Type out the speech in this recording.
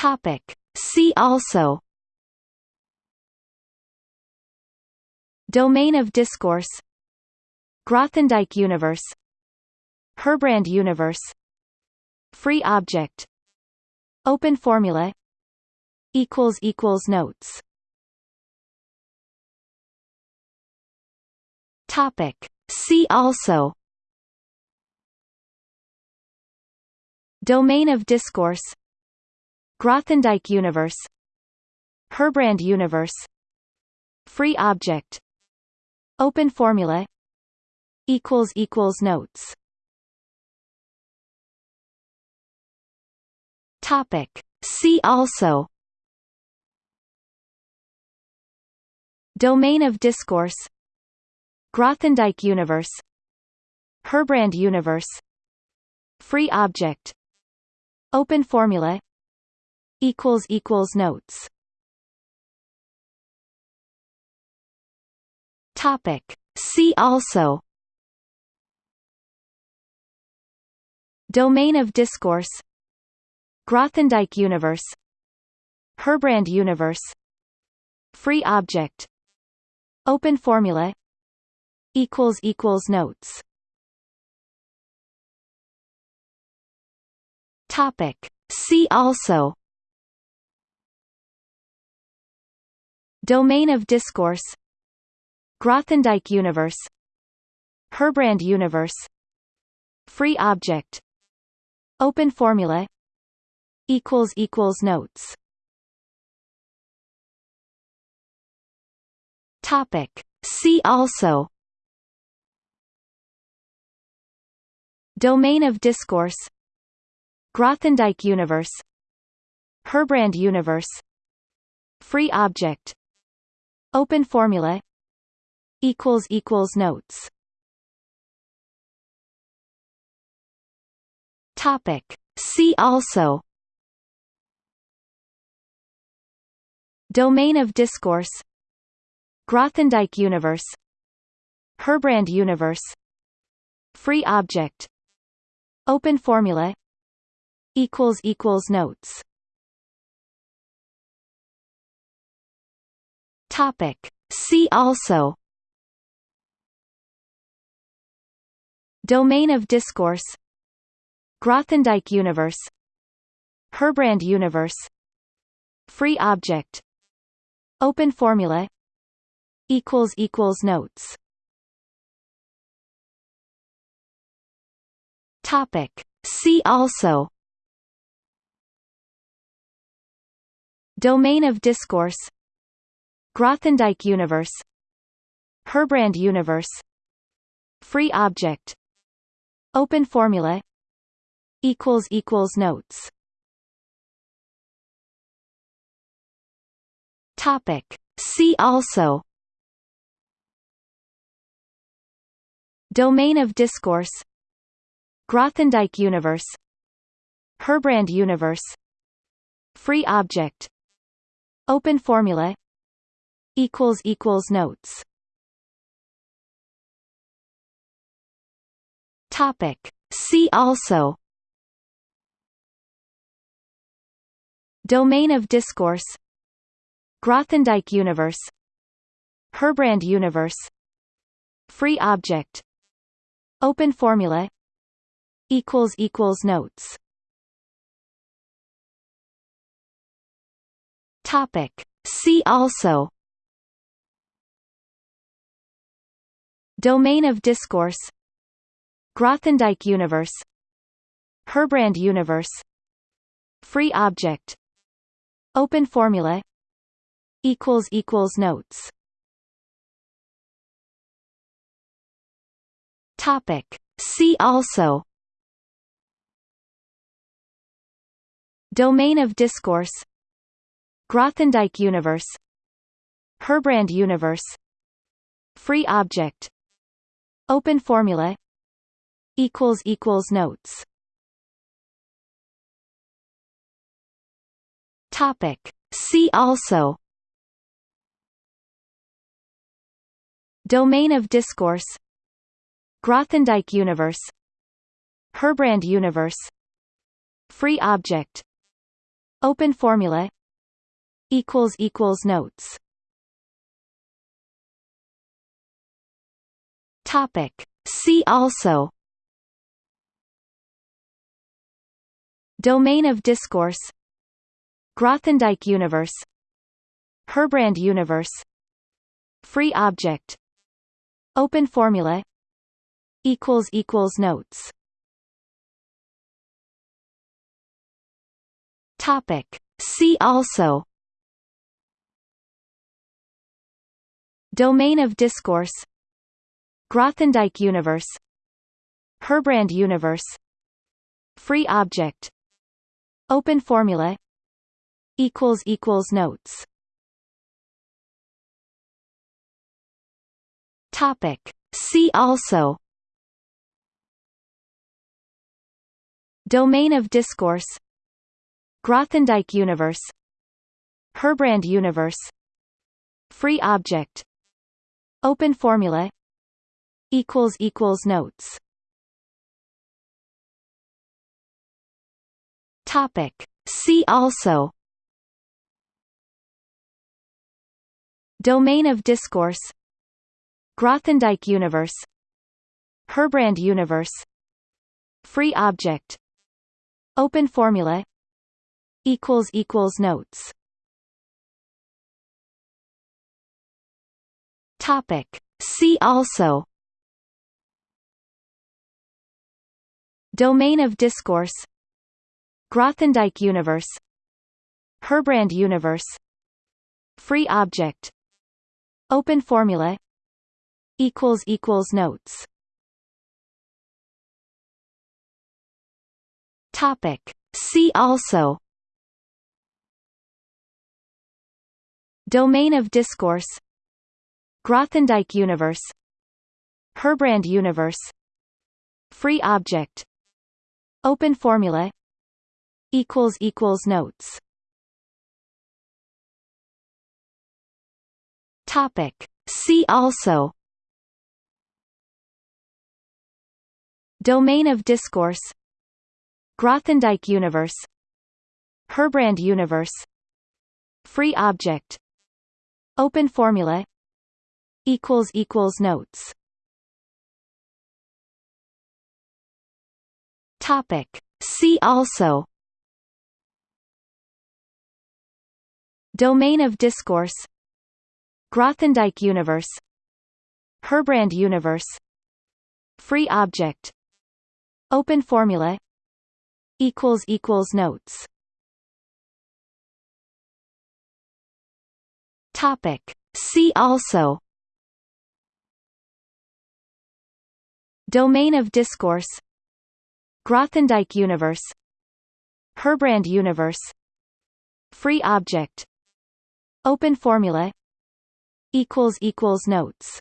Topic. See also Domain of discourse Grothendieck universe Herbrand universe Free object Open formula equals equals notes Topic See also Domain of discourse Grothendieck universe Herbrand universe Free object Open formula equals equals notes. Topic. See also. Domain of discourse. Grothendieck universe. Herbrand universe. Free object. Open formula equals equals notes. Topic. See also. Domain of discourse. Grothendieck universe. Herbrand universe. Free object. Open formula. Equals equals notes. Topic. See also Domain of discourse Grothendieck universe Herbrand universe Free object Open formula equals equals notes. Topic. See also. Domain of discourse Grothendieck universe Herbrand universe Free object Open formula. Equals equals notes. Topic. See also. Domain of discourse. Grothendieck universe. Herbrand universe. Free object. Open formula. Equals equals notes Topic. See also Domain of discourse Grothendieck universe Herbrand universe Free object Open formula equals equals notes Topic. See also Domain of discourse Grothendieck universe Herbrand universe Free object Open formula equals equals notes. Topic. See also. Domain of discourse. Grothendieck universe. Herbrand universe. Free object. Open formula notes. Topic. See also. Domain of discourse. Grothendieck universe. Herbrand universe. Free object. Open formula. Equals equals notes. Topic. See also Domain of discourse. Grothendieck universe. Herbrand universe. Free object. Open formula. Equals equals notes. Topic. See also. Domain of discourse. Grothendieck universe. Herbrand universe. Free object Open formula. Equals equals notes. Topic. See also. Domain of discourse. Grothendieck universe. Herbrand universe. Free object. Open formula. Equals equals notes Topic. See also Domain of discourse Grothendieck universe Herbrand universe Free object Open formula notes Topic. See also Domain of discourse Grothendieck universe Herbrand universe Free object Open formula equals equals notes. Topic. See also. Domain of discourse. Grothendieck universe. Herbrand universe. Free object. Open formula equals equals notes. Topic. See also. Domain of discourse. Grothendieck universe. Herbrand universe. Free object. Open formula. Equals equals notes. Topic. See also Domain of discourse Grothendieck universe Herbrand universe Free object Open formula equals equals notes. Topic. See also. Domain of discourse Grothendieck universe Herbrand universe Free object Open formula. Equals equals notes. Topic. See also. Domain of discourse. Grothendieck universe. Herbrand universe. Free object. Open formula. Equals equals notes Topic. See also Domain of discourse Grothendieck universe Herbrand universe Free object Open formula equals equals notes Topic. See also Domain of discourse Grothendieck universe Herbrand universe Free object Open formula notes